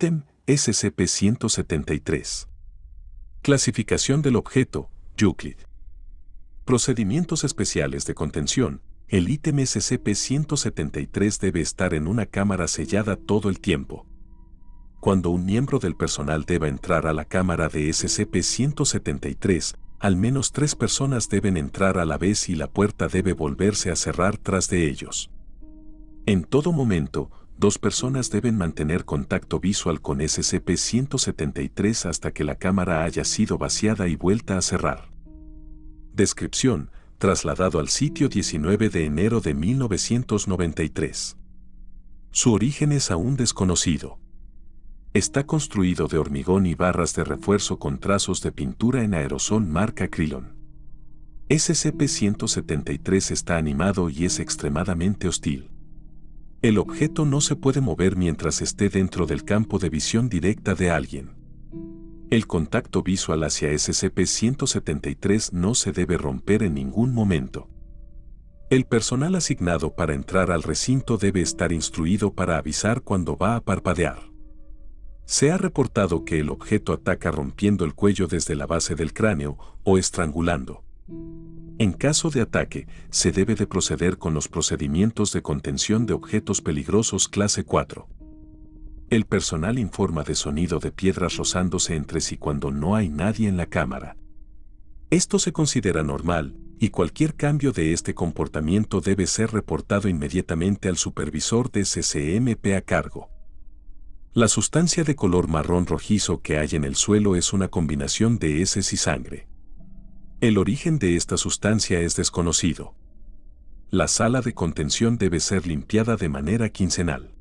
Ítem SCP-173. Clasificación del objeto, Euclid. Procedimientos especiales de contención. El ítem SCP-173 debe estar en una cámara sellada todo el tiempo. Cuando un miembro del personal deba entrar a la cámara de SCP-173, al menos tres personas deben entrar a la vez y la puerta debe volverse a cerrar tras de ellos. En todo momento, dos personas deben mantener contacto visual con SCP-173 hasta que la cámara haya sido vaciada y vuelta a cerrar. Descripción, trasladado al sitio 19 de enero de 1993. Su origen es aún desconocido. Está construido de hormigón y barras de refuerzo con trazos de pintura en aerosol marca Krylon. SCP-173 está animado y es extremadamente hostil. El objeto no se puede mover mientras esté dentro del campo de visión directa de alguien. El contacto visual hacia SCP-173 no se debe romper en ningún momento. El personal asignado para entrar al recinto debe estar instruido para avisar cuando va a parpadear. Se ha reportado que el objeto ataca rompiendo el cuello desde la base del cráneo o estrangulando. En caso de ataque, se debe de proceder con los procedimientos de contención de objetos peligrosos clase 4. El personal informa de sonido de piedras rozándose entre sí cuando no hay nadie en la cámara. Esto se considera normal, y cualquier cambio de este comportamiento debe ser reportado inmediatamente al supervisor de CCMP a cargo. La sustancia de color marrón rojizo que hay en el suelo es una combinación de heces y sangre. El origen de esta sustancia es desconocido. La sala de contención debe ser limpiada de manera quincenal.